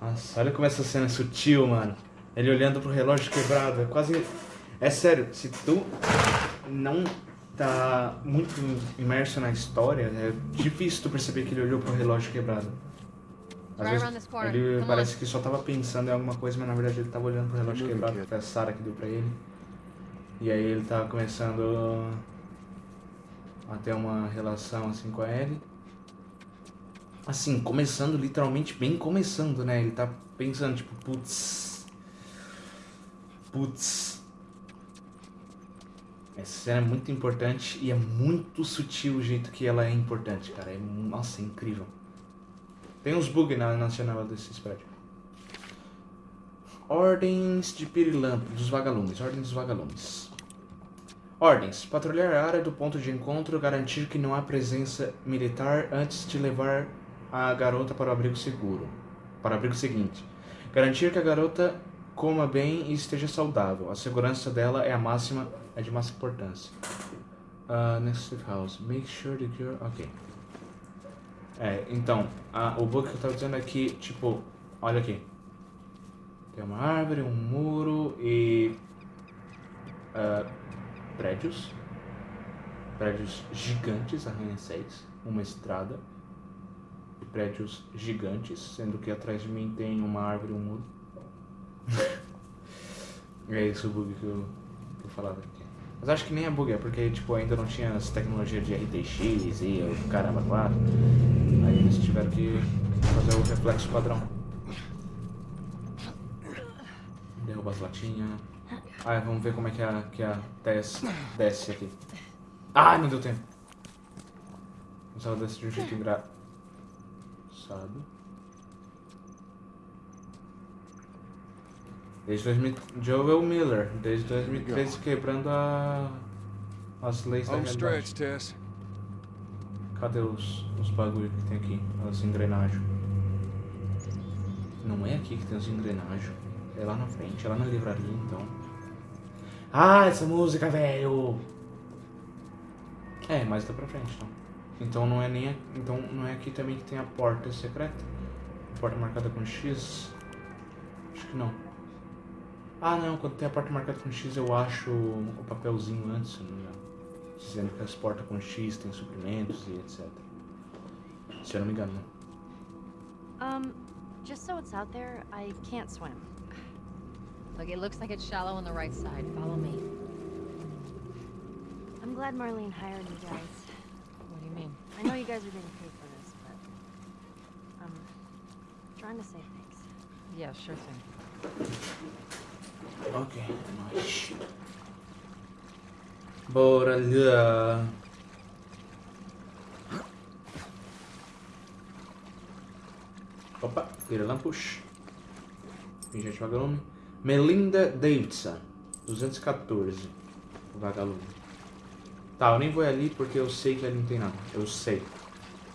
Nossa, olha como essa cena é sutil, mano. Ele olhando pro relógio quebrado. É quase. É sério, se tu não tá muito imerso na história, é difícil tu perceber que ele olhou pro relógio quebrado. Às vezes, ele parece que só tava pensando em alguma coisa, mas na verdade ele tava olhando pro relógio quebrado, que foi a Sarah que deu pra ele. E aí ele tava começando a ter uma relação assim com a Ellie. Assim, começando literalmente bem começando, né? Ele tá pensando, tipo, putz. Putz. Essa cena é muito importante e é muito sutil o jeito que ela é importante, cara. É, nossa, é incrível. Tem uns bugs na nacional desse spread. Ordens de Pirilampo, dos vagalumes. Ordem dos vagalumes. Ordens. Patrulhar a área do ponto de encontro, garantir que não há presença militar antes de levar a garota para o abrigo seguro. Para o abrigo seguinte. Garantir que a garota coma bem e esteja saudável. A segurança dela é a máxima, é de máxima importância. Uh, next house. Make sure that you're... Ok. É, então, a, o bug que eu tava dizendo é que, tipo, olha aqui. Tem uma árvore, um muro e... Uh, prédios. Prédios gigantes, arranha-céus. Uma estrada. Prédios gigantes, sendo que atrás de mim tem uma árvore e um muro. é isso o bug que eu, que eu falava aqui. Mas acho que nem é bug, é porque tipo, ainda não tinha as tecnologias de RTX e o caramba 4. Aí eles tiveram que fazer o reflexo padrão. Derruba as latinhas. Ah, vamos ver como é que a, que a Tess desce aqui. Ai, não deu tempo. Mas ela desce de um jeito engraçado. Desde 2000... Joel Miller, desde 2013 quebrando a... as leis da realidade. Tess. Cadê os, os bagulho que tem aqui? As engrenagens. Não é aqui que tem as engrenagens. É lá na frente, é lá na livraria então. Ah, essa música, velho! É, mais dá pra frente, então. Então não é nem. Então não é aqui também que tem a porta secreta? Porta marcada com X? Acho que não. Ah não, quando tem a porta marcada com X eu acho o papelzinho antes, se não me engano. Dizendo que as portas com X tem suprimentos e etc. Se eu não me engano, não. Um, just so it's out there, I can't swim. Look, it looks like it's shallow on the right side. Follow me. I'm glad Marlene hired you guys. What do you mean? I know you guys are getting paid for this, but... I'm trying to save things. Yeah, sure thing. Ok, nice. Bora lá. Opa, vira lampos. Pingente vagalume. Melinda Davidson, 214. Vagalume. Tá, eu nem vou ali porque eu sei que ali não tem nada. Eu sei.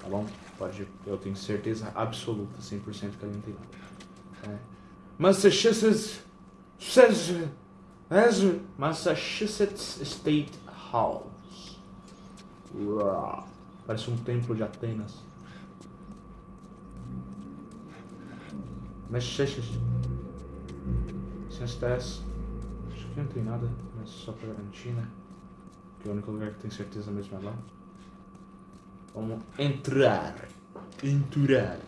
Tá bom? Pode, eu tenho certeza absoluta, 100% que ali não tem nada. É. Massachusetts Massachusetts State House. Parece um templo de Atenas. Massachusetts. Acho que não tem nada, mas só pra garantir, né? Que é o único lugar que tem certeza mesmo é lá. Vamos entrar. Entrar.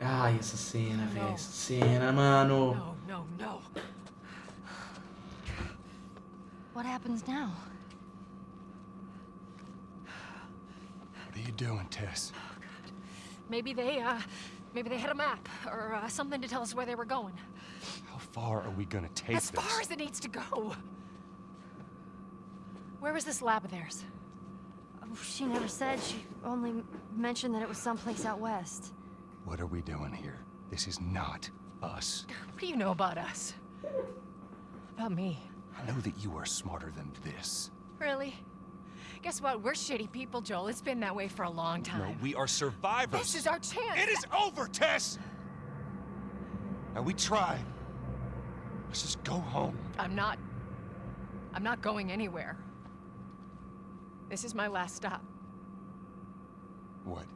Ai, essa cena, velho. Essa cena, mano. Não, não, não. What happens now? What are you doing, Tess? Oh, God. Maybe they, uh, maybe they had a map or uh, something to tell us where they were going. How far are we gonna take as this? As far as it needs to go. Where was this lab of theirs? Oh, she never said. She only mentioned that it was someplace out west. What are we doing here? This is not us. What do you know about us? About me? I know that you are smarter than this. Really? Guess what? We're shitty people, Joel. It's been that way for a long time. No, we are survivors. This is our chance. It is over, Tess! Now, we tried. Let's just go home. I'm not... I'm not going anywhere. This is my last stop. What?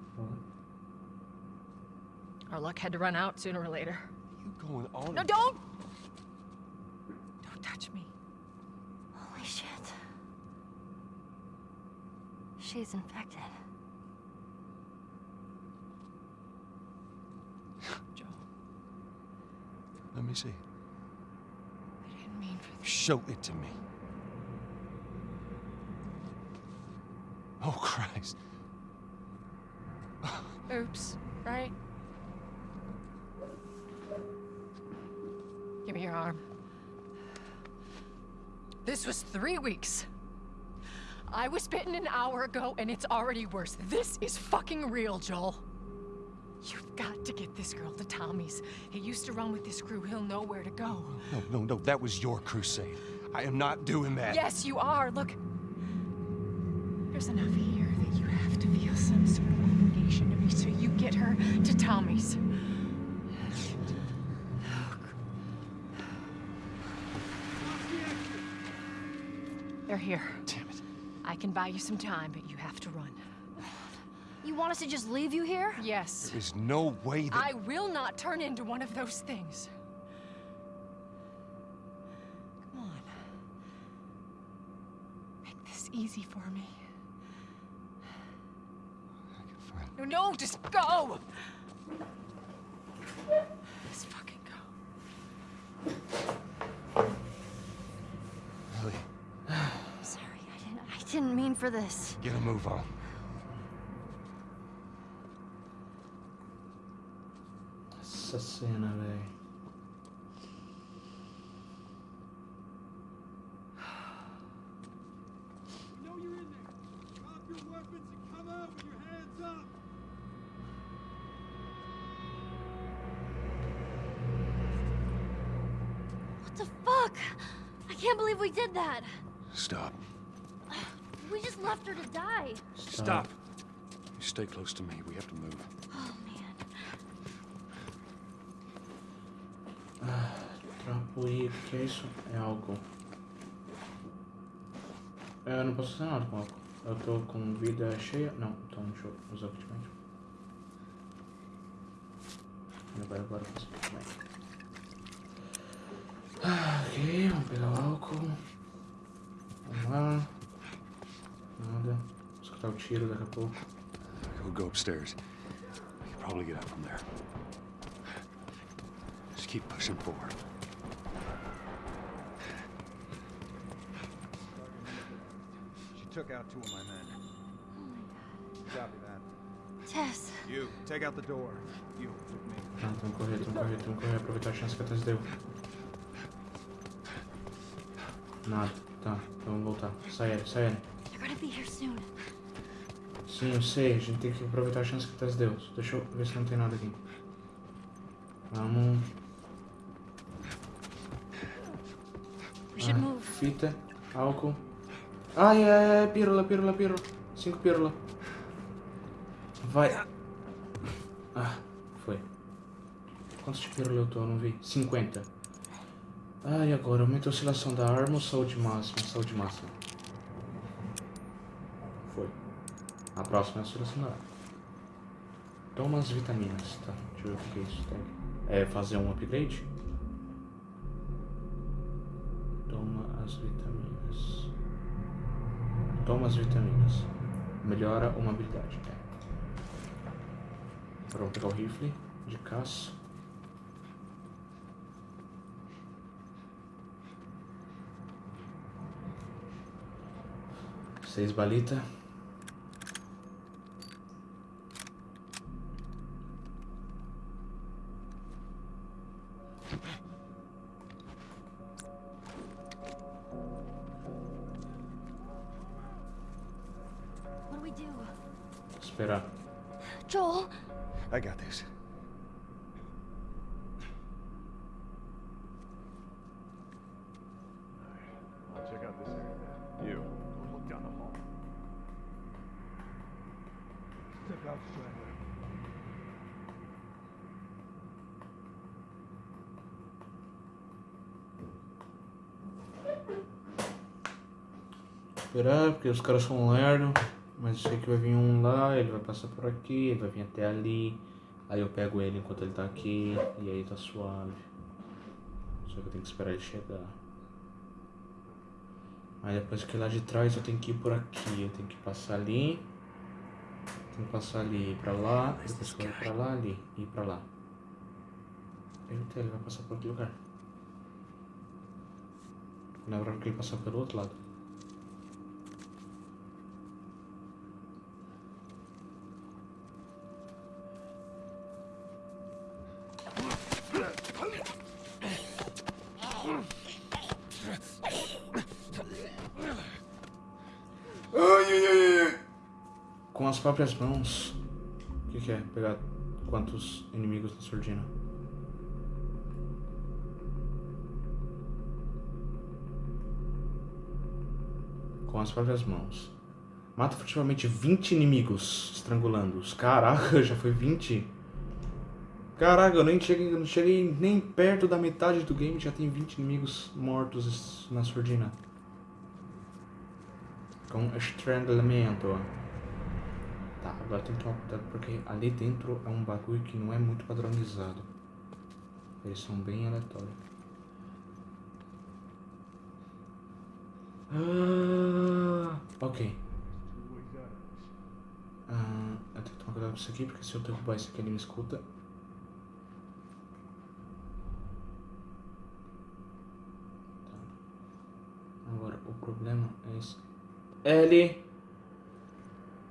Our luck had to run out sooner or later. You going on? No, don't! Don't touch me. Holy shit. She's infected. Joe. Let me see. I didn't mean for this. Show it to me. Oh, Christ. Oops, right? Give me your arm. This was three weeks. I was bitten an hour ago, and it's already worse. This is fucking real, Joel. You've got to get this girl to Tommy's. He used to run with this crew. He'll know where to go. No, no, no. That was your crusade. I am not doing that. Yes, you are. Look. There's enough here that you have to feel some sort of obligation to me, so you get her to Tommy's. They're here. Damn it. I can buy you some time, but you have to run. You want us to just leave you here? Yes. There's no way that. I will not turn into one of those things. Come on. Make this easy for me. I can find. No, no, just go! Just fucking go. Ellie, Sorry, I didn't. I didn't mean for this. get a move on. Essa that. Stop. We just left her to die. Stop. You stay close to me. We have to move. Oh man. Trapo I, o que é isso? É álcool. É, Eu não posso fazer nada com álcool. Eu tô com vida cheia. Não, então deixa eu usar o kit médico. Agora, agora eu faço o kit médico. Ah, ok, vamos pegar o álcool. Vou escutar o tiro daqui a pouco. We'll go upstairs. We can probably get out from there. Just keep pushing forward. She took out two of my men. Oh my Copy that. Tess. You, take out the door. You, with me. Tá, vamos correr, vamos correr, vamos correr. Aproveitar a chance que a Tess deu. Nada. Tá, então vamos voltar. Sai, Ellie, sai, Ellie. They're gonna be here soon. Sim, eu sei. A gente tem que aproveitar a chance que Tess deu. Deixa eu ver se não tem nada aqui. Vamos. Ah. Fita, álcool. Ai, ai, ai, pílula, pílula, pílula. Cinco pílula. Vai. Ah, foi. Quantos de pílula eu tô? Eu não vi. 50. Ai, agora aumenta a oscilação da arma ou saúde máxima? Saúde máxima. Foi. A próxima é arma. Toma as vitaminas, tá? Deixa eu ver o que é isso. Tá? É fazer um upgrade? Toma as vitaminas. Toma as vitaminas. Melhora uma habilidade. É. Agora pegar o rifle de caça. Seis balita. Esperar, porque os caras são lerdo. Mas eu sei que vai vir um lá, ele vai passar por aqui, ele vai vir até ali. Aí eu pego ele enquanto ele tá aqui e aí tá suave. Só que eu tenho que esperar ele chegar. Aí depois que lá de trás eu tenho que ir por aqui. Eu tenho que passar ali. Tenho que passar ali e ir pra lá. Depois que eu ir pra lá, ali. E ir pra lá. Ele vai passar por outro lugar. Lembrando que ele passou pelo outro lado. Ai, ai, ai, ai. Com as próprias mãos. O que, que é? Pegar quantos inimigos na surdina? Com as próprias mãos. Mata furtivamente 20 inimigos, estrangulando-os. Caraca, já foi 20. Caraca, eu nem cheguei, não cheguei nem perto da metade do game, já tem 20 inimigos mortos na surdina. Com estrangulamento. Tá, agora tem que tomar cuidado porque ali dentro é um bagulho que não é muito padronizado. Eles são bem aleatórios. Ah, ok. Ah, eu tenho que tomar cuidado com isso aqui, porque se eu derrubar isso aqui ele me escuta. Tá. Agora, o problema é esse. L.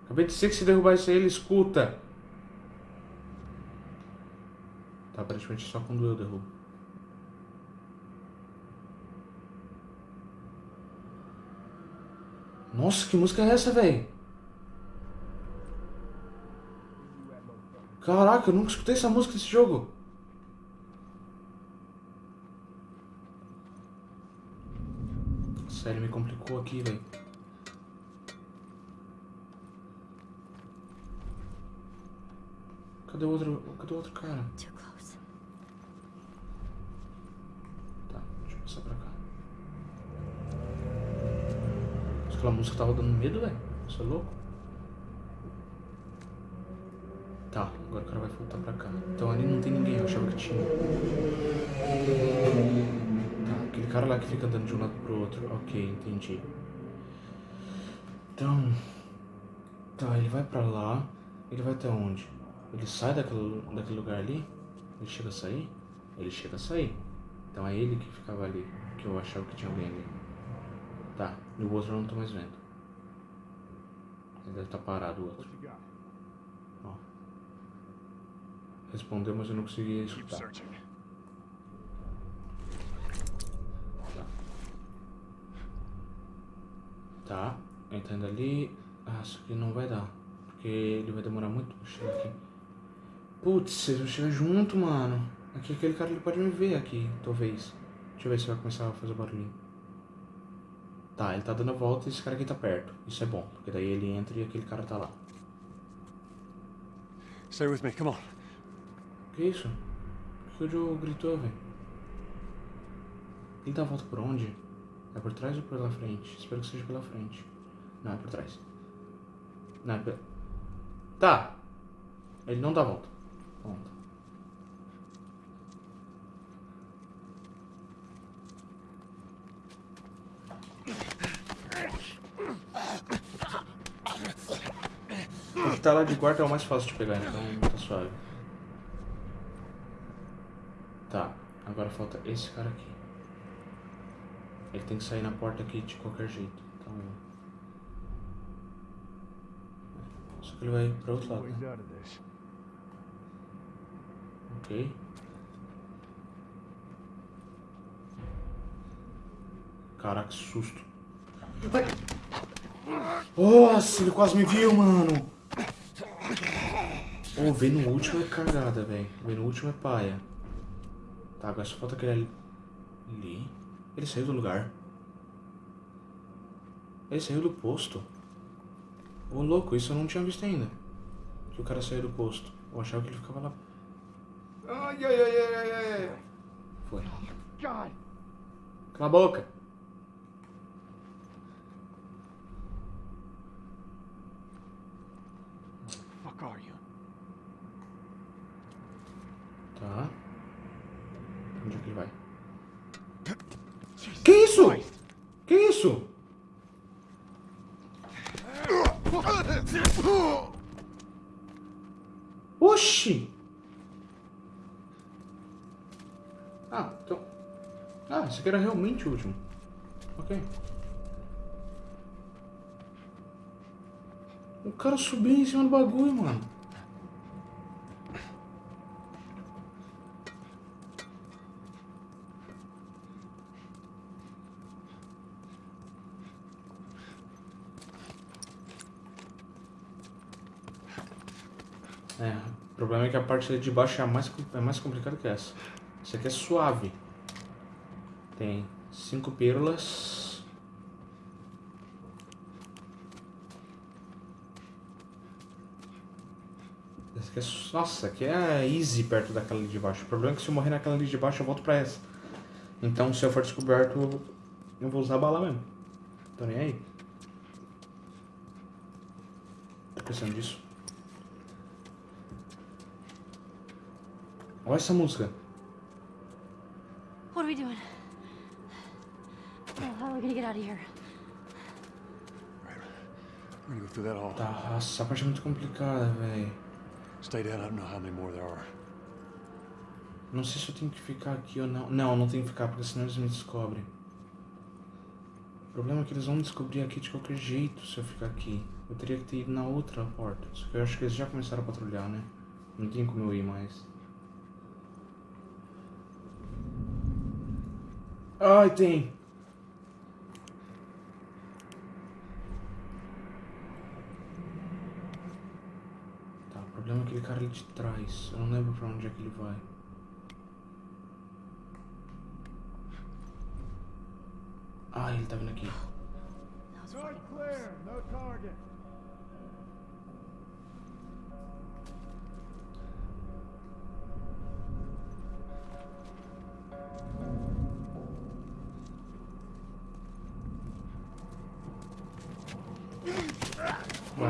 Acabei de dizer que se derrubar isso aí ele escuta. Tá, aparentemente só quando eu derrubo. Nossa, que música é essa, velho? Caraca, eu nunca escutei essa música desse jogo. Sério, me complicou aqui, velho. Cadê o outro, cadê o outro cara? Tá, deixa eu passar pra cá. Mas aquela música tava dando medo, velho. Você é louco? Tá, agora o cara vai voltar pra cá. Então ali não tem ninguém, eu achava que tinha. Tá, aquele cara lá que fica andando de um lado pro outro. Ok, entendi. Então. Tá, ele vai pra lá. Ele vai até onde? Ele sai daquele, daquele lugar ali? Ele chega a sair? Ele chega a sair. Então é ele que ficava ali. Que eu achava que tinha alguém ali. Tá, e o outro eu não tô mais vendo. Ele deve estar parado o outro. Ó. Respondeu, mas eu não conseguia Keep escutar. Tá. Tá, entrando ali. Ah, isso aqui não vai dar. Porque ele vai demorar muito pra chegar aqui. Putz, vocês vão chegar junto, mano. Aqui aquele cara ele pode me ver aqui, talvez. Deixa eu ver se vai começar a fazer barulhinho. Tá, ele tá dando a volta e esse cara aqui tá perto. Isso é bom, porque daí ele entra e aquele cara tá lá. Stay with me, come on. Que isso? Por que o Joe gritou, velho? Ele dá a volta por onde? É por trás ou pela frente? Espero que seja pela frente. Não, é por trás. Não, é pela... Tá! Ele não dá a volta. Ponto. O que tá lá de guarda é o mais fácil de pegar, então tá suave. Tá, agora falta esse cara aqui. Ele tem que sair na porta aqui de qualquer jeito. Então. Só que ele vai pra outro lado, né? Caraca, que susto. Nossa, ele quase me viu, mano. Ô, ver no último é cagada, velho. Ver no último é paia. Tá, agora só falta aquele ali. Ele saiu do lugar. Ele saiu do posto. Ô, louco, isso eu não tinha visto ainda. Que o cara saiu do posto. Eu achava que ele ficava lá. Ai, ai, ai, ai, ai, ai. Foi. God! Cala a boca. Fuck are you? Tá. Onde é que ele vai? Que isso? Que isso? Oxi! Ah, então... Ah, esse realmente o último. Ok. O cara subiu em cima do bagulho, mano. É, o problema é que a parte de baixo é mais, é mais complicada que essa. Essa aqui é suave. Tem cinco pílulas. Essa aqui é, nossa, aqui é easy perto daquela ali de baixo. O problema é que se eu morrer naquela ali de baixo, eu volto pra essa. Então, se eu for descoberto, eu vou usar a bala mesmo. Tô nem aí. Tô pensando disso. Olha essa música. What are we doing? Tá, essa parte é muito complicada, velho. Stay down. I don't know how many more there are. Não sei se eu tenho que ficar aqui ou não. Não, não tenho que ficar, porque senão eles me descobrem. O problema é que eles vão me descobrir aqui de qualquer jeito se eu ficar aqui. Eu teria que ter ido na outra porta. Só que eu acho que eles já começaram a patrulhar, né? Não tem como eu ir mais. Ai, tem. É aquele cara ali de trás. Eu não lembro pra onde é que ele vai. Ah, ele tá vindo aqui. Fucking close. no target.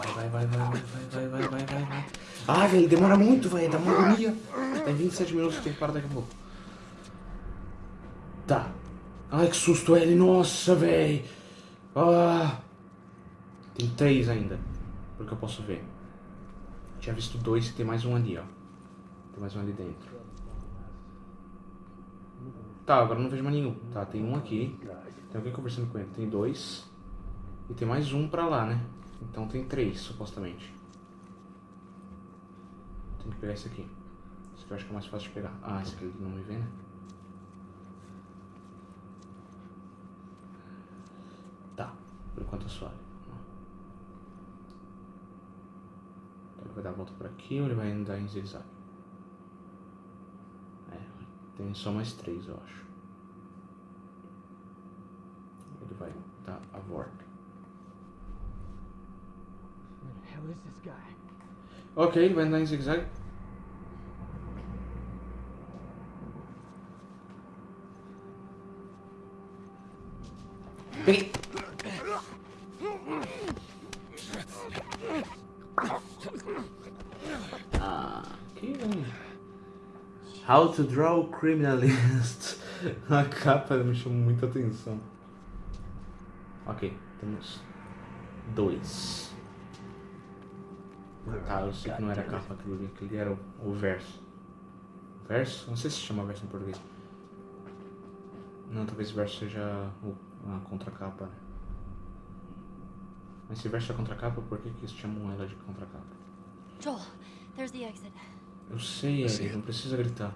Vai, vai, vai, vai, vai, vai, vai, vai, vai. Ah, velho, demora muito, velho. Dá uma agonia. Tem 27 minutos, tem que parar daqui a pouco. Tá. Ai, que susto, ele. Nossa, velho. Ah. Tem três ainda. Pelo que eu posso ver. Tinha visto dois e tem mais um ali, ó. Tem mais um ali dentro. Tá, agora não vejo mais nenhum. Tá, tem um aqui. Tem alguém conversando com ele. Tem dois. E tem mais um pra lá, né? Então tem três, supostamente. Tem que pegar esse aqui. Esse aqui eu acho que é mais fácil de pegar. Ah, esse aqui ele não me vê, né? Tá, por enquanto é suave. Então ele vai dar a volta por aqui ou ele vai andar em zigue-zague? É, tem só mais três, eu acho. Ele vai dar a volta. Where the hell is this guy? Ok, vai andar em zigue-zague. Peguei. Ah, que How to draw criminalist. A capa me chamou muita atenção. Ok, temos dois. Tá, eu sei que não era a capa aquilo ali, aquele era o, o verso. Verso? Não sei se chama verso em português. Não, talvez verso seja o- a contracapa, né? Mas se verso é contracapa, por que que eles chamam ela de contracapa? Joel, there's the exit. Eu sei. Ellie, não precisa gritar.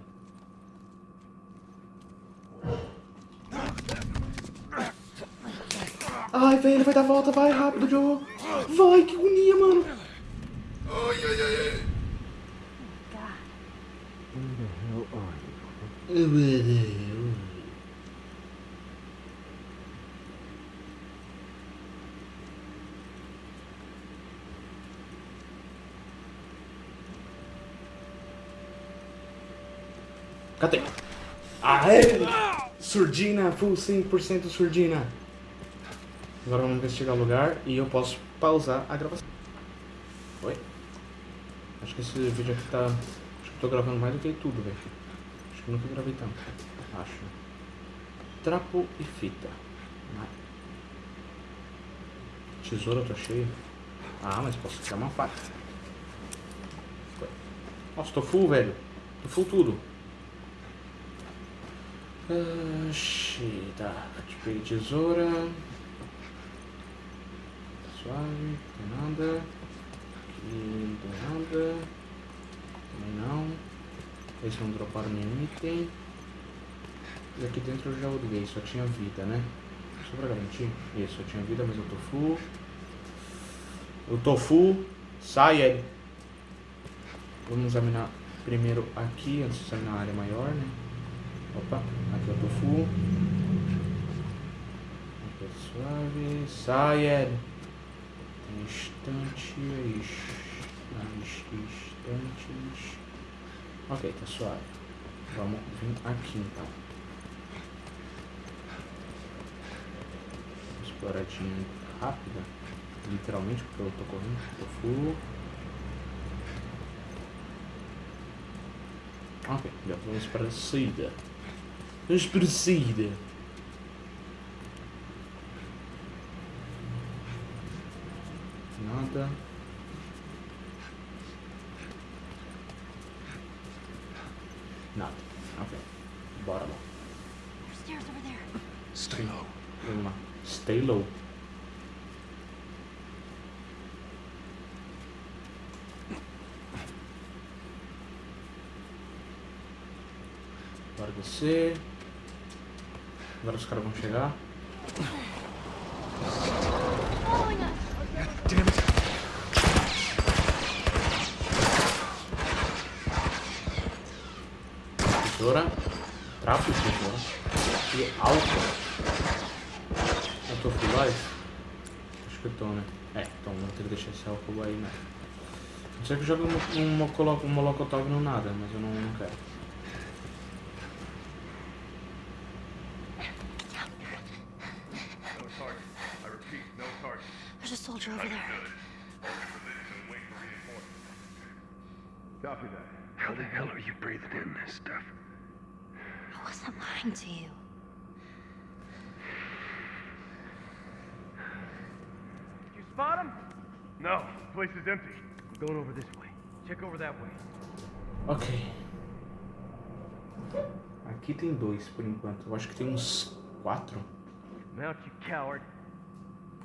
Ai, velho, ele vai dar a volta, vai rápido, Joe. Vai, que agonia, mano. Cadê? Aê! Surdina, full 100% surdina. Agora vamos investigar o lugar e eu posso pausar a gravação. Oi? Acho que esse vídeo aqui tá. Acho que tô gravando mais do que tudo, velho. Acho que nunca gravei tanto. Acho. Trapo e fita. Ah. Tesoura, eu tô cheio. Ah, mas posso criar uma faca. Nossa, tô full, velho. Tô full tudo. Ah, xi, tá. Peguei tesoura. Suave, não tem nada. Não tem nada. Também não. Esse não droparam nenhum item. E aqui dentro eu já olhei, só tinha vida, né? Só pra garantir. Isso, eu tinha vida, mas eu tô full. Tô full. Sai, Ed. Vamos examinar primeiro aqui, antes de examinar a área maior, né? Opa, aqui eu full. Aqui é suave. Sai, Ed. Instantes. Instantes. Ok, tá suave. Vamos vir aqui então. Exploradinha rápida. Literalmente, porque eu tô correndo. Tô full. Ok, já vamos para a saída. Vamos para a saída. Nada. Nada. Ok. Bora lá. There's stairs over there. Stay low. Vamos lá. Stay low. Bora descer. Agora os caras vão chegar. Following us. Damn it. Tesoura. Trapo de tesoura. E álcool. Eu tô full life? Acho que eu tô, né? É, então vou ter que deixar esse álcool aí, né? Sei que eu jogo um, um, um molocotov no nada, mas eu não, não quero. No target. I repeat, no target. There's a soldier over there. Copy that. How the hell are you breathing in this stuff? I wasn't lying to you. Did you spot him? No. The place is empty. Going over this way. Check over that way. Ok. Aqui tem dois por enquanto. Eu acho que tem uns quatro. Mount, you coward.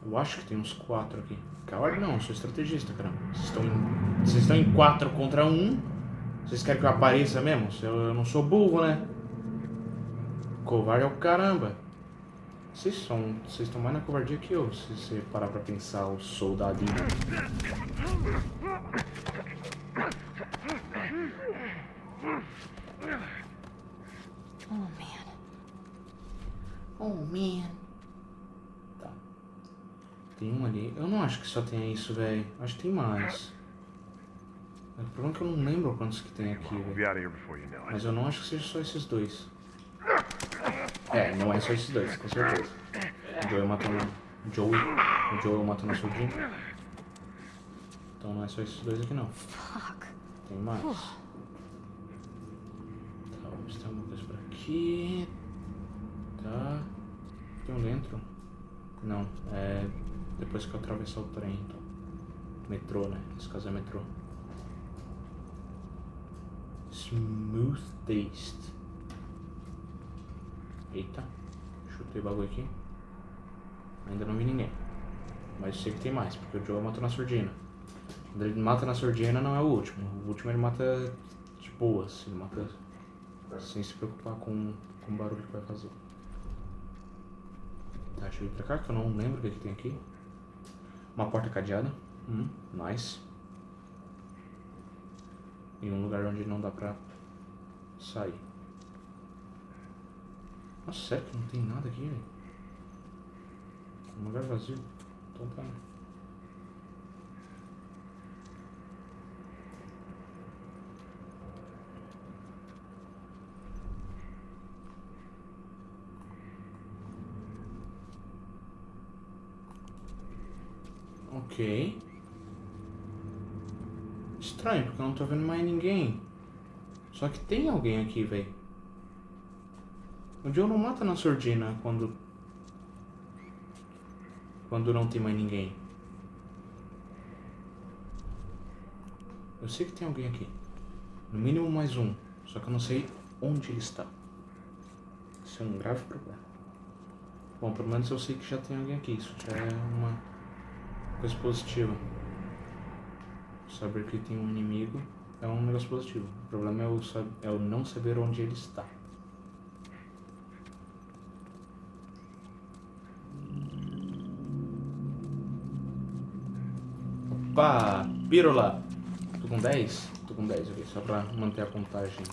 Eu acho que tem uns quatro aqui. Coward não, eu sou estrategista, cara. Vocês estão em, vocês estão em quatro contra um. Vocês querem que eu apareça mesmo? Eu, eu não sou burro, né? Covarde é o caramba. Vocês são. Vocês estão mais na covardia que eu, se você parar pra pensar o soldadinho. Oh, man. Oh man. Tá. Tem um ali. Eu não acho que só tenha isso, velho. Acho que tem mais. O problema é que eu não lembro quantos que tem aqui, velho. Mas eu não acho que seja só esses dois. É, não é só esses dois, com certeza. O Joey matando. O Joey. O Joey matando a sobrinha. Então não é só esses dois aqui não. Fuck. Tem mais. Tá, vamos ter uma coisa por aqui. Tá. Tem um dentro? Não, é depois que eu atravessar o trem, então. Metrô, né? Nesse caso é metrô. Smooth taste. Eita. Tem bagulho aqui? Ainda não vi ninguém. Mas sei que tem mais, porque o Joe matou na surdina. Quando ele mata na surdina não é o último. O último ele mata de boas. Ele mata sem se preocupar com, com o barulho que vai fazer. Tá, deixa eu ir pra cá que eu não lembro o que, que tem aqui. Uma porta cadeada. Hum, nice. Em um lugar onde não dá pra sair. Nossa, sério que não tem nada aqui, velho? Um lugar vazio. Então tá. Ok. Estranho, porque eu não tô vendo mais ninguém. Só que tem alguém aqui, velho. O Joe não mata na surdina quando... Quando não tem mais ninguém. Eu sei que tem alguém aqui. No mínimo mais um. Só que eu não sei onde ele está. Isso é um grave problema. Bom, pelo menos eu sei que já tem alguém aqui. Isso já é uma coisa positiva. Saber que tem um inimigo é um negócio positivo. O problema é o, é o não saber onde ele está. Opa! Pirola! Tô com 10? Tô com 10 aqui, só pra manter a contagem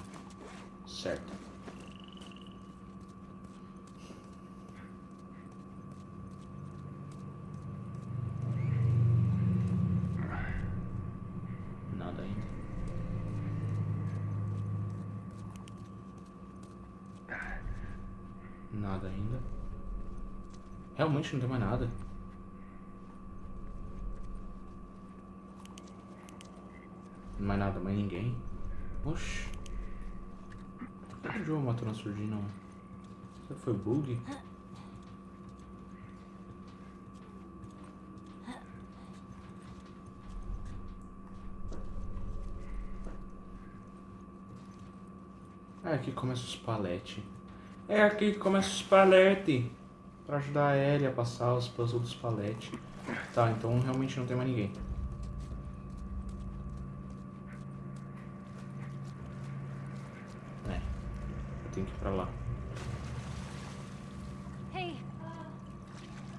certa. Nada ainda. Nada ainda. Realmente não tem mais nada. Mais nada, mais ninguém. Oxi. Por que o João matou na surdina? foi bug? É aqui que começa os paletes. É aqui que começa os paletes. Pra ajudar a Ellie a passar os puzzles dos paletes. Tá, então realmente não tem mais ninguém. É. Eu tenho que ir pra lá. Hey, uh,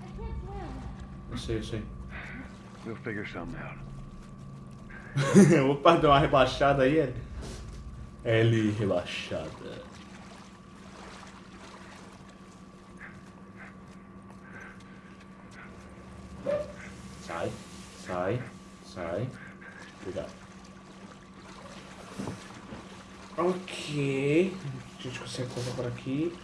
I can't swim. Eu sei, eu sei. We'll figure something out. Opa, deu uma rebaixada aí, Ellie. Ellie rebaixada. Sai, sai, sai. Cuidado. Ok. A gente consegue coisa por aqui.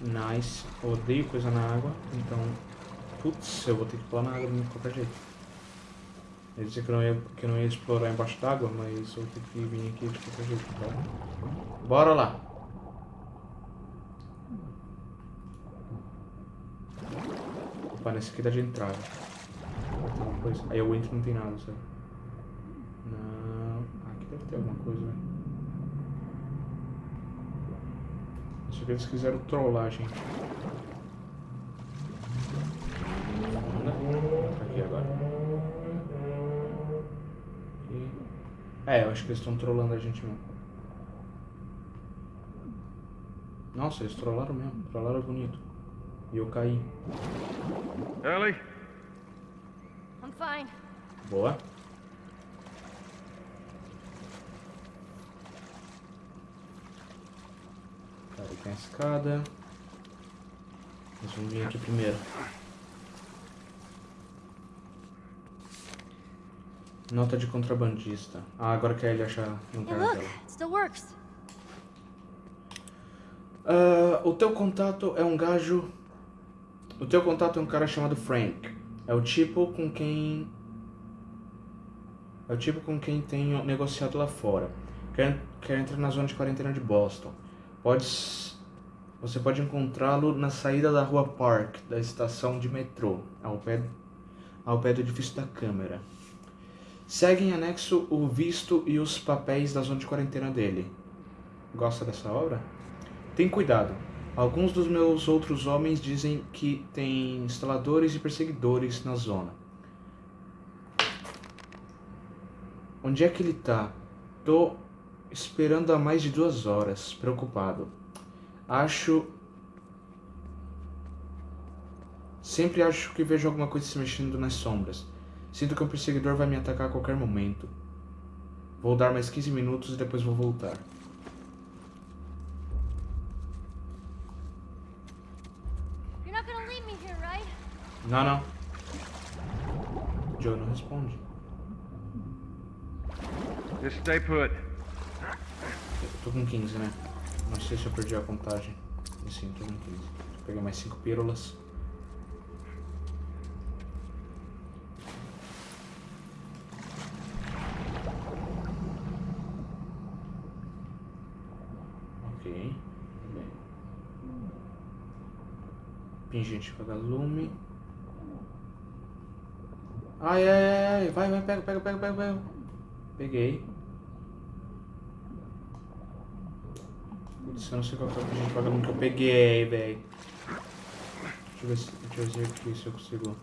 Nice. Eu odeio coisa na água, então. Putz, eu vou ter que pular na água de qualquer jeito. Eu disse que não ia, que não ia explorar embaixo d'água, mas eu vou ter que vir aqui de qualquer jeito. Então. Bora lá! Opa, nesse aqui dá de entrada. Coisa. Aí eu entro e não tem nada, sabe? Não. Ah, aqui deve ter alguma coisa, velho. Acho que eles quiseram trollar a Tá Aqui agora. Aqui. É, eu acho que eles estão trollando a gente mesmo. Nossa, eles trollaram mesmo. Trollaram bonito. E eu caí. Ellie? I'm fine. Boa. Cara, tem a escada. Nós vamos vir aqui primeiro. Nota de contrabandista. Ah, agora que a Ellie achar no cara dela. still works. Ah, o teu contato é um gajo. O teu contato é um cara chamado Frank. É o tipo com quem. É o tipo com quem tenho negociado lá fora. Quer, quer entrar na zona de quarentena de Boston. Pode. Você pode encontrá-lo na saída da rua Park, da estação de metrô, ao pé, ao pé do edifício da Câmara. Segue em anexo o visto e os papéis da zona de quarentena dele. Gosta dessa obra? Tem cuidado. Alguns dos meus outros homens dizem que tem instaladores e perseguidores na zona. Onde é que ele tá? Tô esperando há mais de duas horas, preocupado. Acho. Sempre acho que vejo alguma coisa se mexendo nas sombras. Sinto que um perseguidor vai me atacar a qualquer momento. Vou dar mais 15 minutos e depois vou voltar. You're not gonna leave me here, right? Não, não. Joe não responde. Just stay put. Eu tô com 15, né? Não sei se eu perdi a contagem. Sim, tô com 15. Peguei mais 5 pílulas. Ok. Bem. Pingente vagalume. Ai, ai, ai, ai. Vai, vai, pega, pega, pega, pega, pega. Peguei. Putz, eu não sei qual foi o pingente vagalume que eu peguei, velho. Deixa eu ver se, deixa eu ver aqui se eu consigo.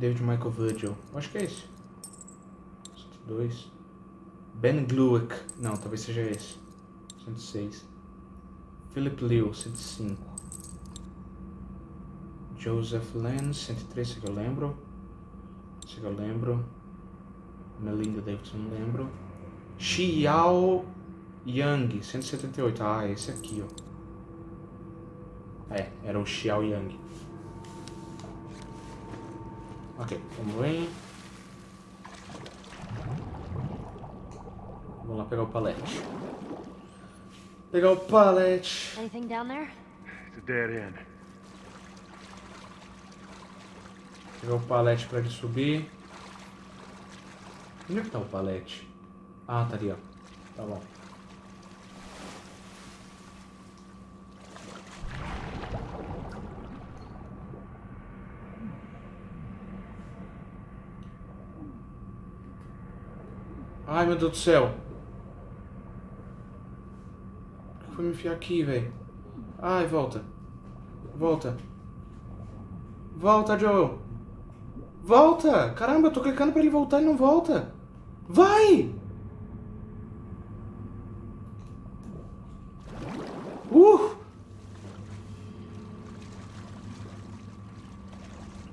David Michael Virgil. Acho que é esse. 102. Ben Glueck. Não, talvez seja esse. 106. Philip Liu, 105. Joseph Lenz, 103, esse que eu lembro. Esse que eu lembro. Melinda Davidson, não lembro. Xiao Yang, 178. Ah, esse aqui, ó. É, era o Xiao Yang. Ok, vamos ver. Vamos lá pegar o palete. Pegar o palete. Anything down there? It's a dead end. Pegar o palete pra ele subir. Onde é que tá o palete? Ah, tá ali, ó. Tá bom. Ai, meu Deus do céu. Foi me enfiar aqui, velho? Ai, volta. Volta. Volta, Joel. Volta! Caramba, eu tô clicando pra ele voltar e não volta. Vai! Uh!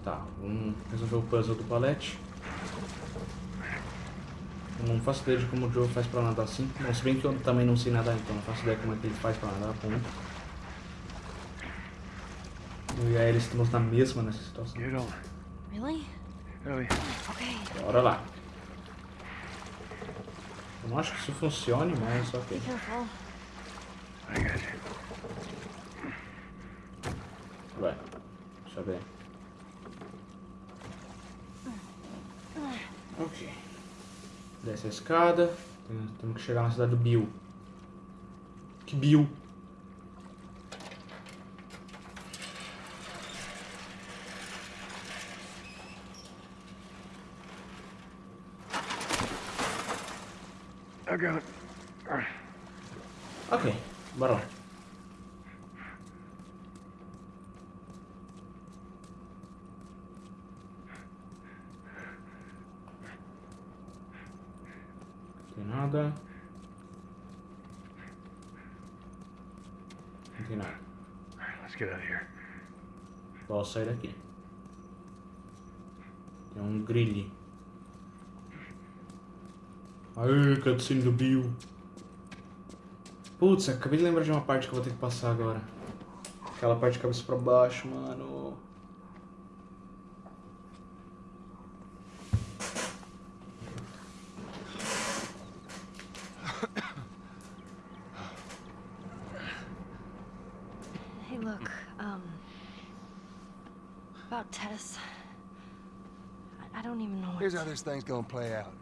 Tá, vamos resolver o puzzle do palete. Eu não faço ideia de como o Joe faz pra nadar assim. Bom, se bem que eu também não sei nadar, então não faço ideia como é que ele faz pra nadar, ponto. Eu e a Ellie estamos na mesma nessa situação. Really? Okay. Bora lá. Eu não acho que isso funcione, mas ok. Vai. Deixa eu ver. Ok. Desce a escada. Tem- Temos que chegar na cidade do Bill. Que Bill? Ok, bora lá. Não tem nada. Não tem nada. All right, let's get out of here. Posso sair daqui. Tem um grilhe. Aê, cutscene do Bill. Putz, acabei de lembrar de uma parte que eu vou ter que passar agora. Aquela parte de cabeça pra baixo, mano. Hey, look, um. About Tess. I, I don't even know what. Here's how this thing's gonna play out.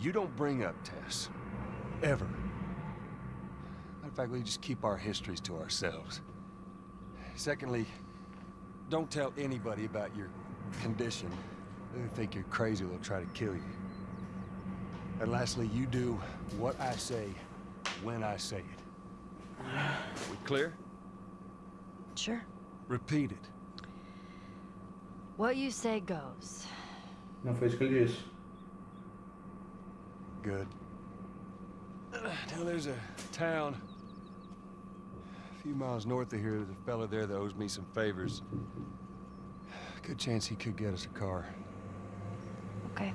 You don't bring up Tess. Ever. Matter of fact, we just keep our histories to ourselves. Secondly, don't tell anybody about your condition. They think you're crazy, they'll try to kill you. And lastly, you do what I say when I say it. Are we clear? Sure. Repeat it. What you say goes. Não foi isso que ele disse. Good. Now there's a town a few miles north of here. There's a fella there that owes me some favors. Good chance he could get us a car. Okay.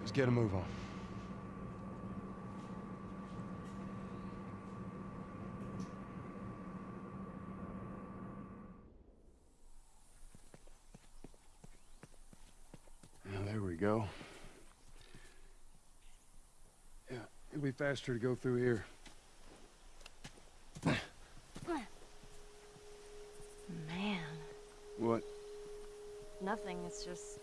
Let's get a move on. Now, there we go. It'll be faster to go through here. Man. What? Nothing. It's just